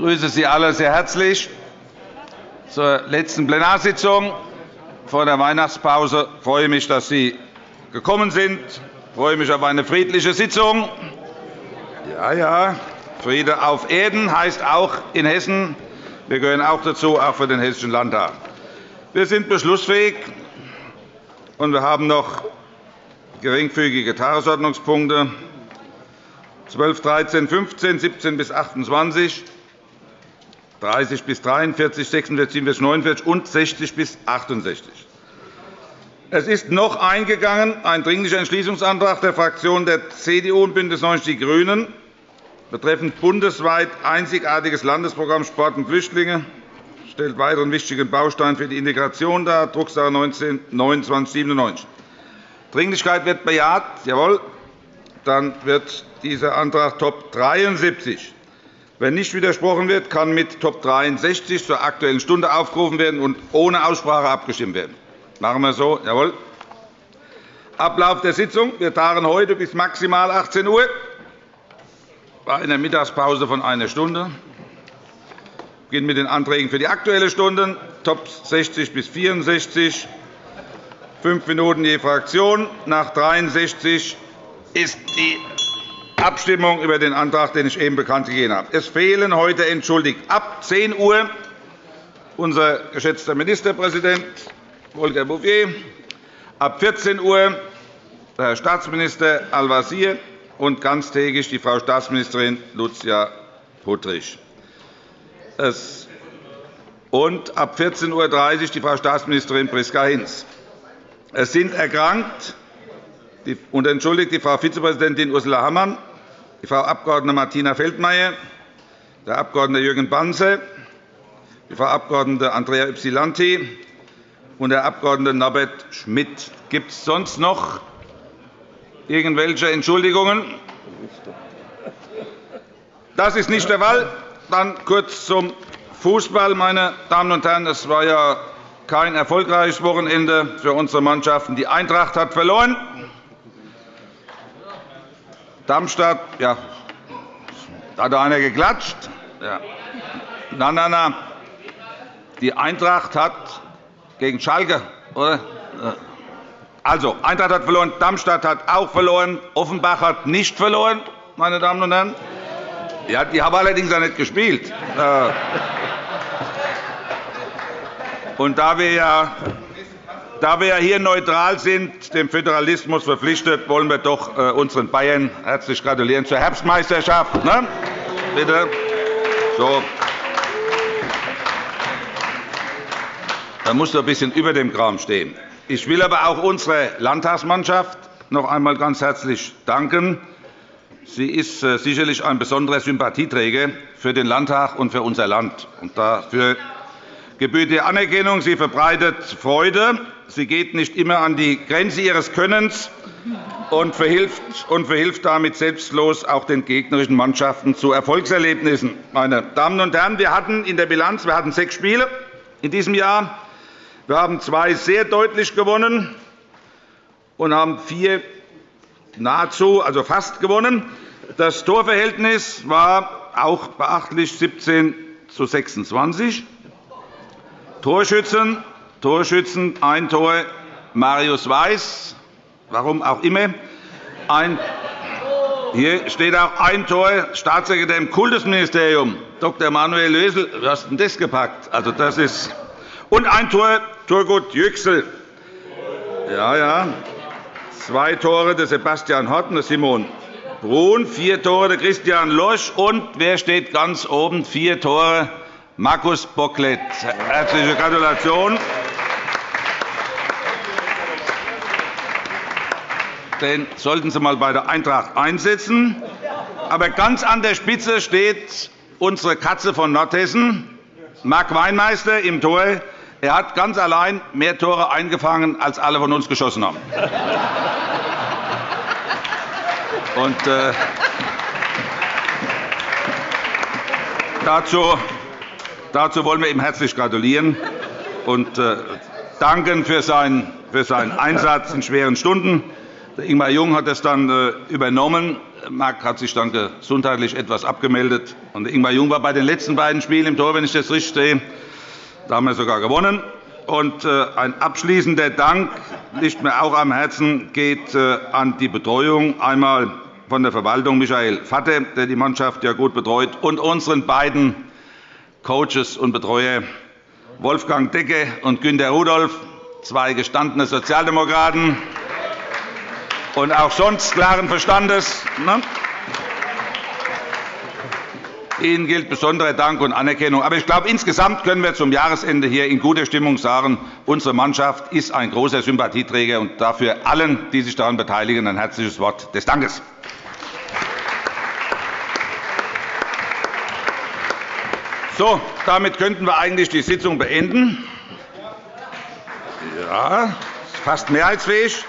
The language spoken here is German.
grüße Sie alle sehr herzlich zur letzten Plenarsitzung vor der Weihnachtspause. Ich freue mich, dass Sie gekommen sind. Ich freue mich auf eine friedliche Sitzung. Ja, ja, Friede auf Erden heißt auch in Hessen, wir gehören auch dazu, auch für den Hessischen Landtag. Wir sind beschlussfähig, und wir haben noch geringfügige Tagesordnungspunkte 12, 13, 15, 17 bis 28, 30 bis 43, 46, 47, 49 und 60 bis 68. Es ist noch eingegangen ein Dringlicher Entschließungsantrag der Fraktionen der CDU und BÜNDNIS 90 die GRÜNEN betreffend bundesweit einzigartiges Landesprogramm Sport und Flüchtlinge stellt weiteren wichtigen Baustein für die Integration dar, Drucksache 19 2997. Dringlichkeit wird bejaht. Jawohl. Dann wird dieser Antrag Top 73 wenn nicht widersprochen wird, kann mit Top 63 zur Aktuellen Stunde aufgerufen werden und ohne Aussprache abgestimmt werden. Machen wir so. Jawohl. Ablauf der Sitzung. Wir tagen heute bis maximal 18 Uhr bei einer Mittagspause von einer Stunde. Wir beginnen mit den Anträgen für die Aktuelle Stunde, Top 60 bis 64, fünf Minuten je Fraktion. Nach 63 ist die Abstimmung über den Antrag, den ich eben bekannt gegeben habe. Es fehlen heute entschuldigt ab 10 Uhr unser geschätzter Ministerpräsident Volker Bouffier, ab 14 Uhr der Herr Staatsminister Al-Wazir und ganztägig die Frau Staatsministerin Lucia Puttrich. Und ab 14.30 Uhr die Frau Staatsministerin Priska Hinz. Es sind erkrankt und entschuldigt die Frau Vizepräsidentin Ursula Hammann, die Frau Abg. Martina Feldmayer, der Abg. Jürgen Banse, die Frau Abg. Andrea Ypsilanti und der Abg. Norbert Schmidt. Gibt es sonst noch irgendwelche Entschuldigungen? Das ist nicht der Fall. Dann kurz zum Fußball, meine Damen und Herren. Es war ja kein erfolgreiches Wochenende für unsere Mannschaften. Die Eintracht hat verloren. Darmstadt, ja, da hat einer geklatscht. Ja. Nein, nein, nein. Die Eintracht hat gegen Schalke, oder? Also, Eintracht hat verloren, Darmstadt hat auch verloren, Offenbach hat nicht verloren, meine Damen und Herren. Ja, die haben allerdings auch nicht gespielt. Und da wir ja da wir hier neutral sind, dem Föderalismus verpflichtet, wollen wir doch äh, unseren Bayern herzlich gratulieren zur Herbstmeisterschaft. Ne? Bitte. So. Da muss doch ein bisschen über dem Kram stehen. Ich will aber auch unserer Landtagsmannschaft noch einmal ganz herzlich danken. Sie ist äh, sicherlich ein besonderer Sympathieträger für den Landtag und für unser Land. Dafür gebührt die Anerkennung. Sie verbreitet Freude. Sie geht nicht immer an die Grenze ihres Könnens und verhilft, und verhilft damit selbstlos auch den gegnerischen Mannschaften zu Erfolgserlebnissen. Meine Damen und Herren, wir hatten in der Bilanz wir hatten sechs Spiele in diesem Jahr. Wir haben zwei sehr deutlich gewonnen und haben vier nahezu, also fast gewonnen. Das Torverhältnis war auch beachtlich 17 zu 26. Torschützen, Torschützen ein Tor Marius Weiß, warum auch immer. Ein, hier steht auch ein Tor Staatssekretär im Kultusministerium, Dr. Manuel Lösel. Wie hast du das gepackt? Also, das ist und ein Tor Turgut Yüksel. Ja, ja. Zwei Tore der Sebastian Horten, der Simon Brun, vier Tore der Christian Losch und wer steht ganz oben? Vier Tore Markus Bocklet. Herzliche Gratulation. Den sollten Sie einmal bei der Eintracht einsetzen. Aber ganz an der Spitze steht unsere Katze von Nordhessen, Marc Weinmeister im Tor. Er hat ganz allein mehr Tore eingefangen, als alle von uns geschossen haben. Und, äh, dazu Dazu wollen wir ihm herzlich gratulieren und äh, danken für seinen Einsatz in schweren Stunden. Ingmar Jung hat das dann äh, übernommen, Marc hat sich dann gesundheitlich etwas abgemeldet. Und Ingmar Jung war bei den letzten beiden Spielen im Tor, wenn ich das richtig sehe. Da haben wir sogar gewonnen. Und äh, ein abschließender Dank liegt mir auch am Herzen geht an die Betreuung einmal von der Verwaltung Michael Vatte, der die Mannschaft ja gut betreut, und unseren beiden Coaches und Betreuer Wolfgang Decke und Günter Rudolph, zwei gestandene Sozialdemokraten und auch sonst klaren Verstandes. Ne? Ihnen gilt besonderer Dank und Anerkennung. Aber ich glaube, insgesamt können wir zum Jahresende hier in guter Stimmung sagen, unsere Mannschaft ist ein großer Sympathieträger und dafür allen, die sich daran beteiligen, ein herzliches Wort des Dankes. So, damit könnten wir eigentlich die Sitzung beenden. Ja, fast mehrheitsfähig.